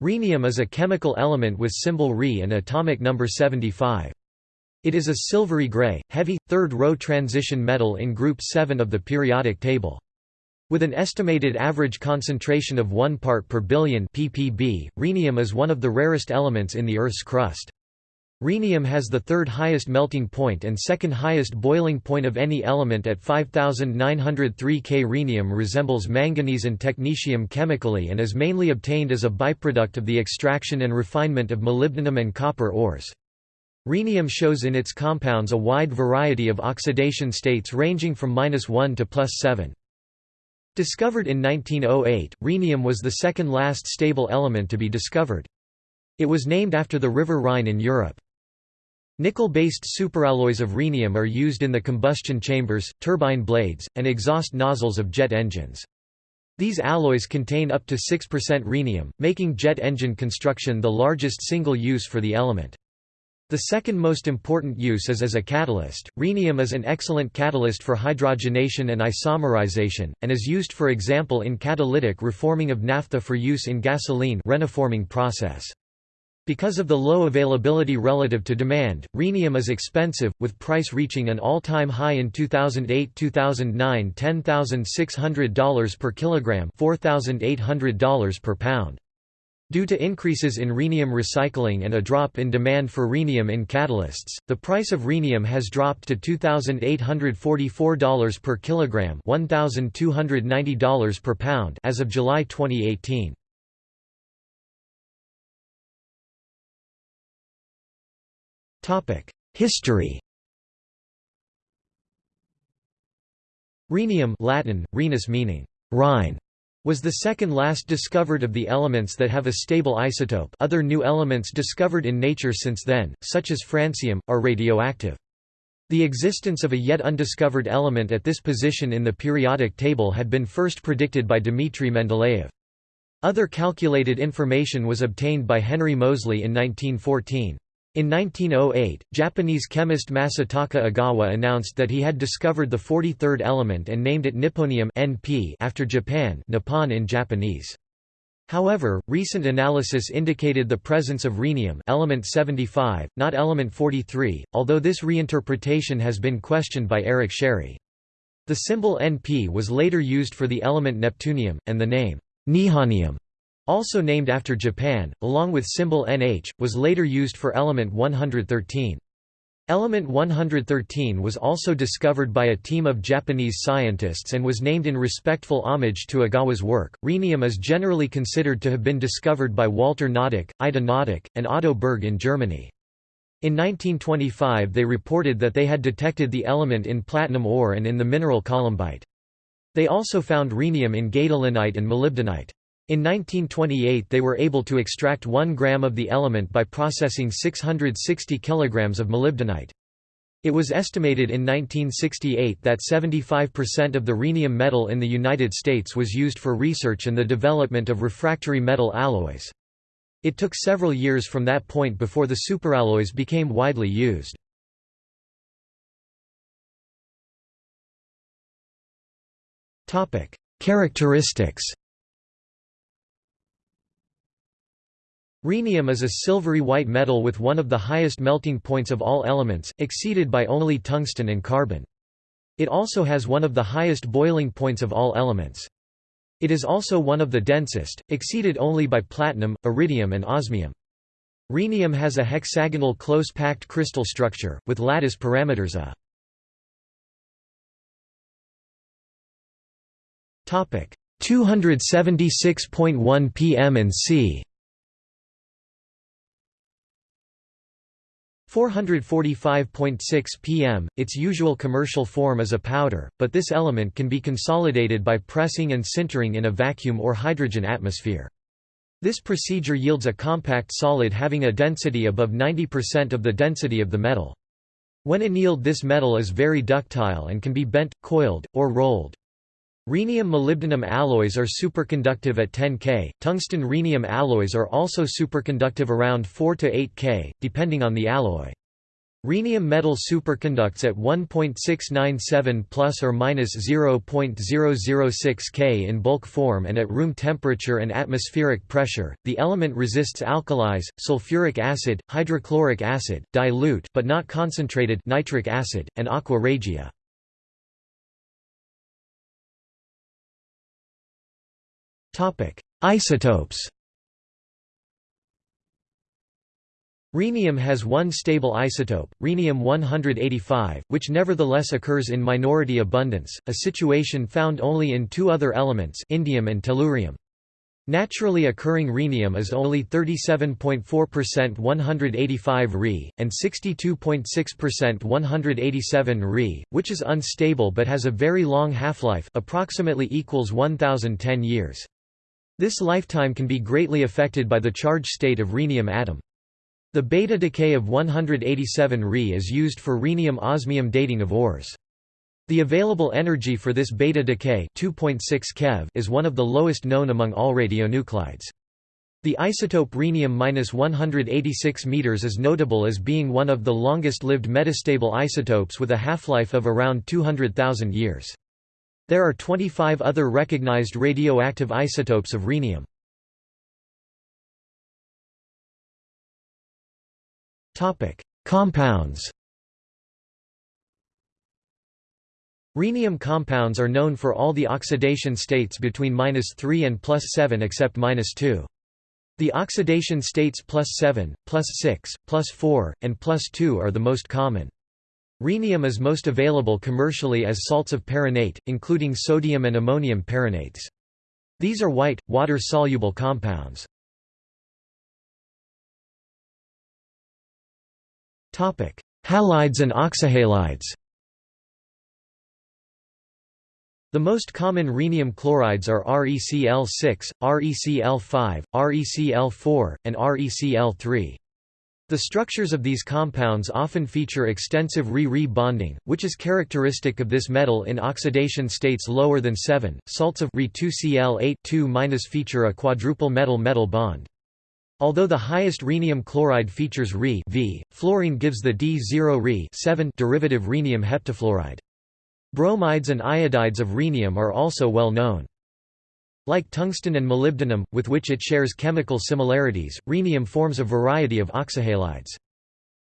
Rhenium is a chemical element with symbol Re and atomic number 75. It is a silvery gray, heavy, third-row transition metal in group 7 of the periodic table. With an estimated average concentration of 1 part per billion ppb, rhenium is one of the rarest elements in the Earth's crust. Rhenium has the third highest melting point and second highest boiling point of any element at 5903 K. Rhenium resembles manganese and technetium chemically and is mainly obtained as a byproduct of the extraction and refinement of molybdenum and copper ores. Rhenium shows in its compounds a wide variety of oxidation states ranging from -1 to +7. Discovered in 1908, rhenium was the second last stable element to be discovered. It was named after the River Rhine in Europe. Nickel-based superalloys of rhenium are used in the combustion chambers, turbine blades, and exhaust nozzles of jet engines. These alloys contain up to 6% rhenium, making jet engine construction the largest single use for the element. The second most important use is as a catalyst. Rhenium is an excellent catalyst for hydrogenation and isomerization, and is used for example in catalytic reforming of naphtha for use in gasoline rheniforming process. Because of the low availability relative to demand, rhenium is expensive, with price reaching an all-time high in 2008-2009 $10,600 per kilogram $4,800 per pound. Due to increases in rhenium recycling and a drop in demand for rhenium in catalysts, the price of rhenium has dropped to $2,844 per kilogram $1,290 per pound as of July 2018. History Rhenium Latin, Rhenus meaning Rhine, was the second last discovered of the elements that have a stable isotope other new elements discovered in nature since then, such as francium, are radioactive. The existence of a yet undiscovered element at this position in the periodic table had been first predicted by Dmitry Mendeleev. Other calculated information was obtained by Henry Moseley in 1914. In 1908, Japanese chemist Masataka Ogawa announced that he had discovered the 43rd element and named it nipponium (NP) after Japan, Nippon in Japanese. However, recent analysis indicated the presence of rhenium element 75, not element 43, although this reinterpretation has been questioned by Eric Scerri. The symbol Np was later used for the element neptunium, and the name nihonium also named after Japan, along with symbol Nh, was later used for element 113. Element 113 was also discovered by a team of Japanese scientists and was named in respectful homage to Ogawa's work. Rhenium is generally considered to have been discovered by Walter Noddack, Ida Noddack, and Otto Berg in Germany. In 1925 they reported that they had detected the element in platinum ore and in the mineral columbite. They also found rhenium in gadolinite and molybdenite. In 1928 they were able to extract 1 gram of the element by processing 660 kilograms of molybdenite. It was estimated in 1968 that 75% of the rhenium metal in the United States was used for research and the development of refractory metal alloys. It took several years from that point before the superalloys became widely used. Characteristics Rhenium is a silvery white metal with one of the highest melting points of all elements, exceeded by only tungsten and carbon. It also has one of the highest boiling points of all elements. It is also one of the densest, exceeded only by platinum, iridium and osmium. Rhenium has a hexagonal close-packed crystal structure, with lattice parameters A. Topic 276.1 pm and c 445.6 pm, its usual commercial form is a powder, but this element can be consolidated by pressing and sintering in a vacuum or hydrogen atmosphere. This procedure yields a compact solid having a density above 90% of the density of the metal. When annealed this metal is very ductile and can be bent, coiled, or rolled. Rhenium-molybdenum alloys are superconductive at 10 K, tungsten-rhenium alloys are also superconductive around 4 to 8 K, depending on the alloy. Rhenium metal superconducts at 1.697 plus or minus 0.006 K in bulk form and at room temperature and atmospheric pressure. The element resists alkalis, sulfuric acid, hydrochloric acid, dilute but not concentrated nitric acid, and aqua regia. Isotopes. Rhenium has one stable isotope, rhenium-185, which nevertheless occurs in minority abundance, a situation found only in two other elements indium and tellurium. Naturally occurring rhenium is only 37.4% 185 Re, and 62.6% 187 Re, which is unstable but has a very long half-life approximately equals 1010 years. This lifetime can be greatly affected by the charge state of rhenium atom. The beta decay of 187 Re is used for rhenium-osmium dating of ores. The available energy for this beta decay 2.6 keV is one of the lowest known among all radionuclides. The isotope rhenium-186 m is notable as being one of the longest-lived metastable isotopes with a half-life of around 200,000 years. There are 25 other recognized radioactive isotopes of rhenium. Topic: Compounds Rhenium compounds are known for all the oxidation states between -3 and +7 except -2. The oxidation states +7, +6, +4, and +2 are the most common. Rhenium is most available commercially as salts of perrhenate, including sodium and ammonium perrhenates. These are white, water-soluble compounds. Halides and oxyhalides The most common rhenium chlorides are ReCl6, ReCl5, ReCl4, and ReCl3. The structures of these compounds often feature extensive Re-Re bonding, which is characteristic of this metal in oxidation states lower than 7. Salts of Re2Cl8 feature a quadruple metal-metal bond. Although the highest rhenium chloride features Re v, fluorine gives the D0 Re 7 derivative rhenium heptafluoride. Bromides and iodides of rhenium are also well known. Like tungsten and molybdenum, with which it shares chemical similarities, rhenium forms a variety of oxyhalides.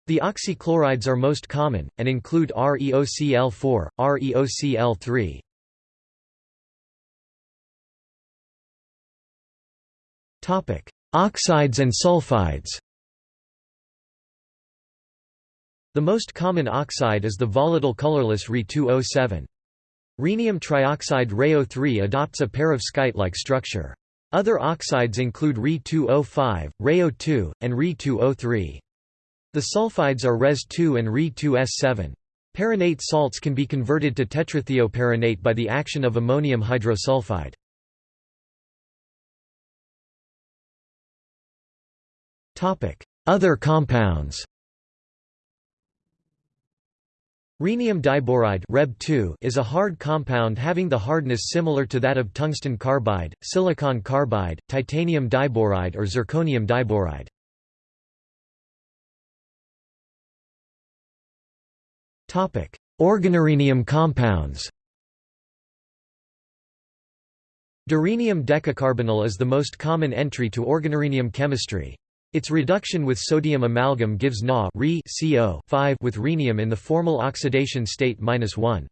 The oxychlorides are most common, and include ReOCl4, ReOCl3. Oxides and sulfides The most common oxide is the volatile colorless Re2O7. Rhenium trioxide ReO3 adopts a pair of perovskite-like structure. Other oxides include Re2O5, ReO2, and Re2O3. The sulfides are Res2 and Re2S7. Perrhenate salts can be converted to tetrathioperrhenate by the action of ammonium hydrosulfide. Other compounds Rhenium diboride is a hard compound having the hardness similar to that of tungsten carbide, silicon carbide, titanium diboride or zirconium diboride. Topic: Organorhenium compounds Dirhenium decacarbonyl is the most common entry to organorhenium chemistry. Its reduction with sodium amalgam gives Na CO 5 with rhenium in the formal oxidation state -1.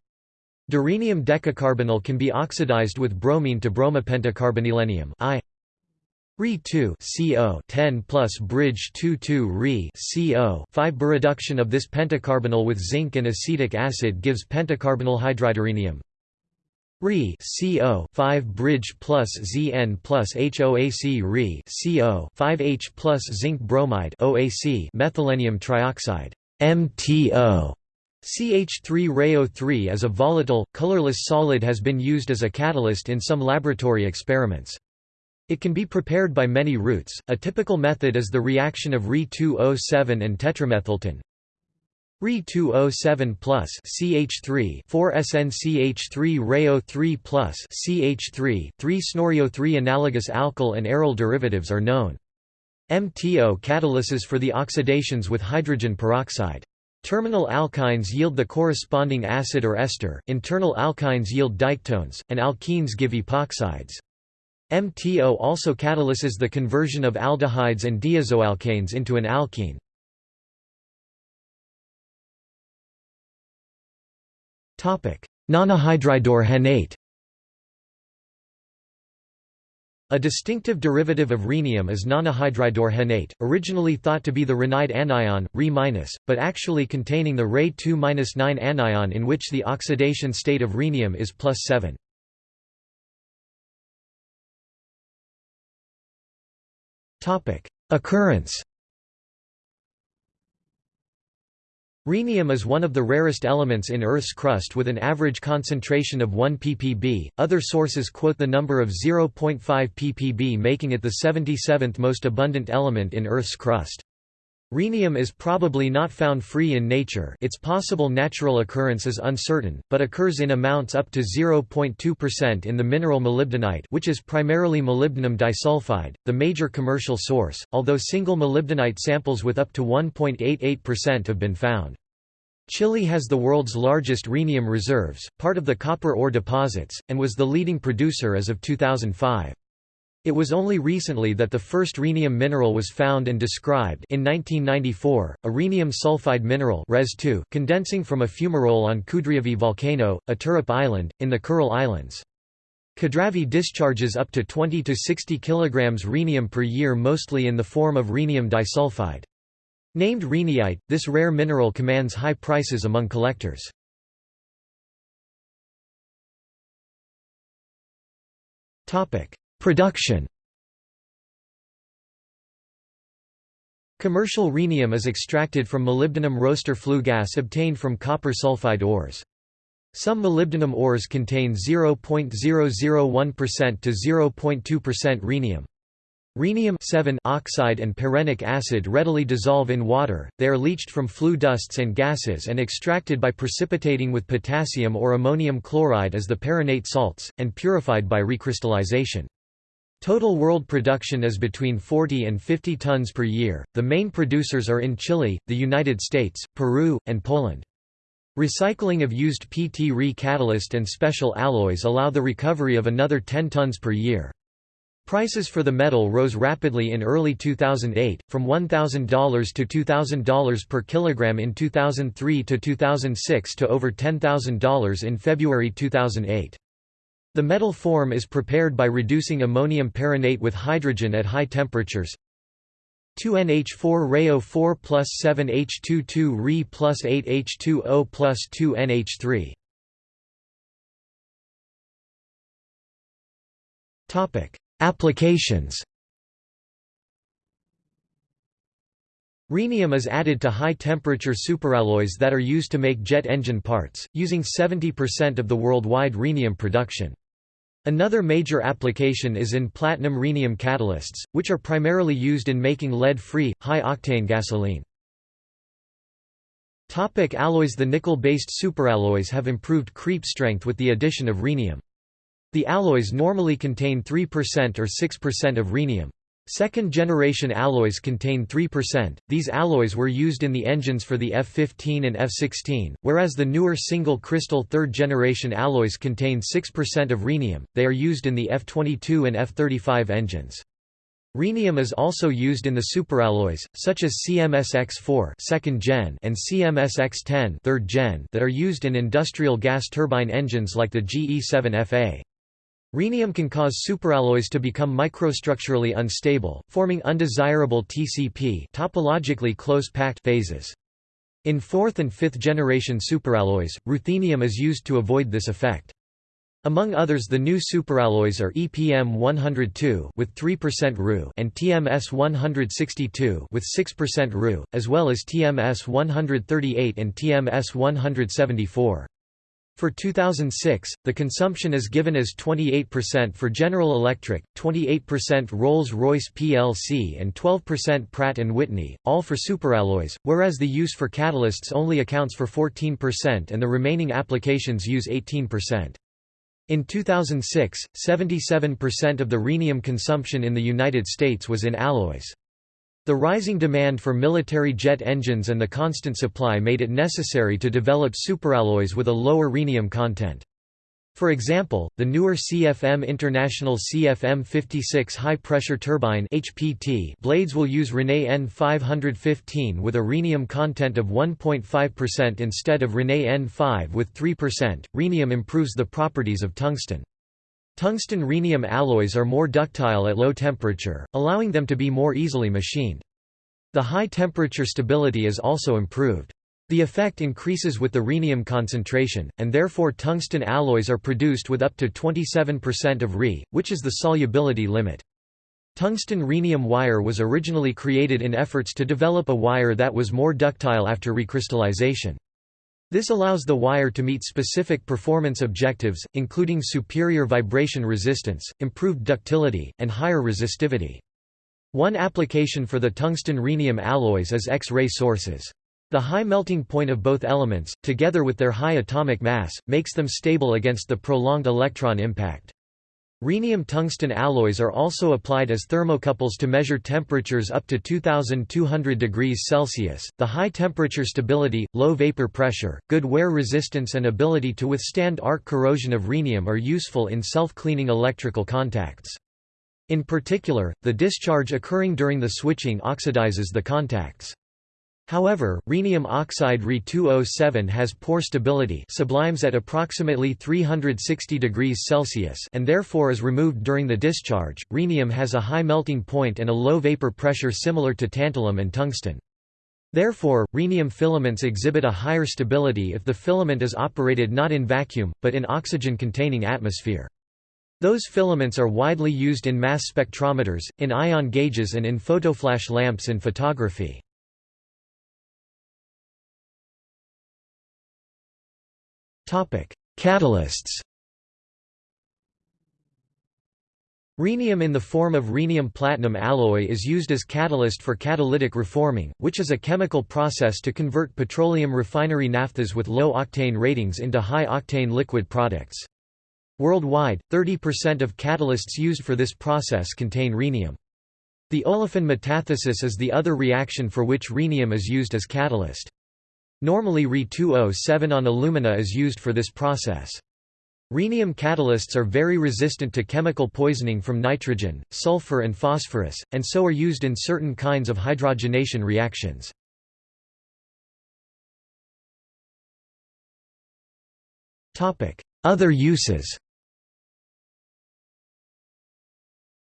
Dirhenium decacarbonyl can be oxidized with bromine to bromopentacarbonylrhenium I. Re2 CO 10 plus bridge 2 2 Re CO 5 Reduction of this pentacarbonyl with zinc and acetic acid gives pentacarbonyl hydridorhenium Re CO 5 bridge plus Zn plus HOAC Re CO 5H plus zinc bromide OAC methylrhenium trioxide MTO CH3 ReO3 is a volatile, colorless solid has been used as a catalyst in some laboratory experiments. It can be prepared by many routes. A typical method is the reaction of Re2O7 and tetramethyltin. Re2O7 plus CH3 4SNCH3 ReO3 plus CH3 3 SNORiO3 analogous alkyl and aryl derivatives are known. MTO catalyses for the oxidations with hydrogen peroxide. Terminal alkynes yield the corresponding acid or ester, internal alkynes yield diketones, and alkenes give epoxides. MTO also catalyses the conversion of aldehydes and diazoalkanes into an alkene. Nonahydridorhenate A distinctive derivative of rhenium is nonahydridorhenate, originally thought to be the rhenide anion, Re-, but actually containing the Re2-9 anion in which the oxidation state of rhenium is plus 7. Occurrence Rhenium is one of the rarest elements in Earth's crust with an average concentration of 1 ppb. Other sources quote the number of 0.5 ppb, making it the 77th most abundant element in Earth's crust. Rhenium is probably not found free in nature its possible natural occurrence is uncertain, but occurs in amounts up to 0.2% in the mineral molybdenite which is primarily molybdenum disulfide, the major commercial source, although single molybdenite samples with up to 1.88% have been found. Chile has the world's largest rhenium reserves, part of the copper ore deposits, and was the leading producer as of 2005. It was only recently that the first rhenium mineral was found and described in 1994, a rhenium sulfide mineral Res condensing from a fumarole on Kudryavy volcano, Iturup Island, in the Kuril Islands. Kudryavy discharges up to 20 to 60 kg rhenium per year mostly in the form of rhenium disulfide. Named rheniite, this rare mineral commands high prices among collectors. Topic: Production Commercial rhenium is extracted from molybdenum roaster flue gas obtained from copper sulfide ores. Some molybdenum ores contain 0.001% to 0.2% rhenium. Rhenium oxide and perrhenic acid readily dissolve in water, they are leached from flue dusts and gases and extracted by precipitating with potassium or ammonium chloride as the perrhenate salts, and purified by recrystallization. Total world production is between 40 and 50 tons per year. The main producers are in Chile, the United States, Peru, and Poland. Recycling of used PT Re catalyst and special alloys allow the recovery of another 10 tons per year. Prices for the metal rose rapidly in early 2008, from $1,000 to $2,000 per kilogram in 2003 to 2006 to over $10,000 in February 2008. The metal form is prepared by reducing ammonium perrhenate with hydrogen at high temperatures. 2NH4 Reo 4 plus 7H22 Re plus 8H2O plus 2NH3 Applications Rhenium is added to high-temperature superalloys that are used to make jet engine parts, using 70% of the worldwide rhenium production. Another major application is in platinum rhenium catalysts, which are primarily used in making lead-free, high-octane gasoline. Topic alloys The nickel-based superalloys have improved creep strength with the addition of rhenium. The alloys normally contain 3% or 6% of rhenium. Second-generation alloys contain 3%, these alloys were used in the engines for the F-15 and F-16, whereas the newer single-crystal third-generation alloys contain 6% of rhenium, they are used in the F-22 and F-35 engines. Rhenium is also used in the superalloys, such as CMSX4 second gen and CMSX10 third gen that are used in industrial gas turbine engines like the GE7FA. Rhenium can cause superalloys to become microstructurally unstable, forming undesirable TCP topologically close-packed phases. In fourth and fifth generation superalloys, ruthenium is used to avoid this effect. Among others the new superalloys are EPM 102 with 3% Ru and TMS 162 with 6% Ru, as well as TMS 138 and TMS 174. For 2006, the consumption is given as 28% for General Electric, 28% Rolls-Royce plc and 12% Pratt & Whitney, all for superalloys, whereas the use for catalysts only accounts for 14% and the remaining applications use 18%. In 2006, 77% of the rhenium consumption in the United States was in alloys. The rising demand for military jet engines and the constant supply made it necessary to develop superalloys with a lower rhenium content. For example, the newer CFM International CFM56 high-pressure turbine HPT blades will use Rene N515 with a rhenium content of 1.5% instead of Rene N5 with 3%. Rhenium improves the properties of tungsten. Tungsten rhenium alloys are more ductile at low temperature, allowing them to be more easily machined. The high temperature stability is also improved. The effect increases with the rhenium concentration, and therefore tungsten alloys are produced with up to 27% of Re, which is the solubility limit. Tungsten rhenium wire was originally created in efforts to develop a wire that was more ductile after recrystallization. This allows the wire to meet specific performance objectives, including superior vibration resistance, improved ductility, and higher resistivity. One application for the tungsten rhenium alloys is X-ray sources. The high melting point of both elements, together with their high atomic mass, makes them stable against the prolonged electron impact. Rhenium tungsten alloys are also applied as thermocouples to measure temperatures up to 2200 degrees Celsius. The high temperature stability, low vapor pressure, good wear resistance and ability to withstand arc corrosion of rhenium are useful in self-cleaning electrical contacts. In particular, the discharge occurring during the switching oxidizes the contacts. However, rhenium oxide Re2O7 has poor stability sublimes at approximately 360 degrees Celsius and therefore is removed during the discharge. Rhenium has a high melting point and a low vapor pressure similar to tantalum and tungsten. Therefore, rhenium filaments exhibit a higher stability if the filament is operated not in vacuum, but in oxygen-containing atmosphere. Those filaments are widely used in mass spectrometers, in ion gauges and in photoflash lamps in photography. Catalysts Rhenium in the form of rhenium-platinum alloy is used as catalyst for catalytic reforming, which is a chemical process to convert petroleum refinery naphthas with low octane ratings into high-octane liquid products. Worldwide, 30% of catalysts used for this process contain rhenium. The olefin metathesis is the other reaction for which rhenium is used as catalyst. Normally Re2O7 on alumina is used for this process. Rhenium catalysts are very resistant to chemical poisoning from nitrogen, sulfur and phosphorus, and so are used in certain kinds of hydrogenation reactions. Other uses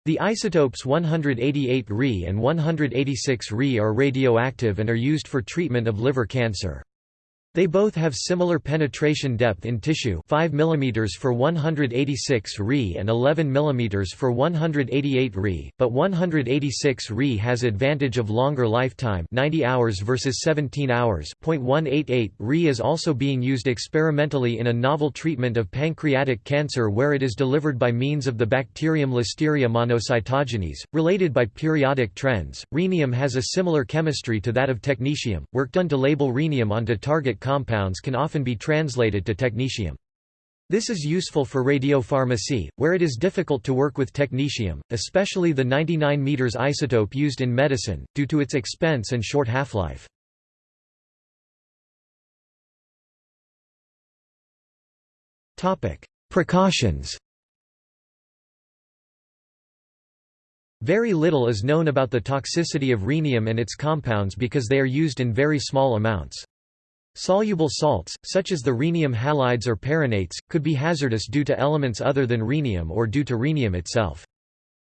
The isotopes 188 Re and 186 Re are radioactive and are used for treatment of liver cancer. They both have similar penetration depth in tissue 5 mm for 186 Re and 11 mm for 188 Re, but 186 Re has advantage of longer lifetime 90 hours versus 17 hours. 0.188 Re is also being used experimentally in a novel treatment of pancreatic cancer where it is delivered by means of the bacterium Listeria monocytogenes, related by periodic trends. Rhenium has a similar chemistry to that of technetium. Work done to label rhenium onto target compounds can often be translated to technetium. This is useful for radiopharmacy, where it is difficult to work with technetium, especially the 99 m isotope used in medicine, due to its expense and short half-life. Precautions Very little is known about the toxicity of rhenium and its compounds because they are used in very small amounts. Soluble salts, such as the rhenium halides or perrhenates, could be hazardous due to elements other than rhenium or due to rhenium itself.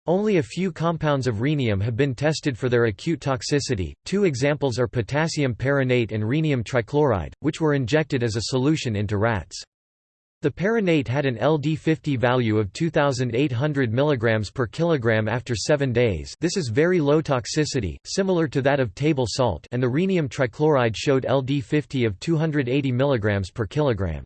Only a few compounds of rhenium have been tested for their acute toxicity. Two examples are potassium perrhenate and rhenium trichloride, which were injected as a solution into rats. The perrhenate had an LD50 value of 2800 mg per kilogram after 7 days. This is very low toxicity, similar to that of table salt, and the rhenium trichloride showed LD50 of 280 mg per kilogram.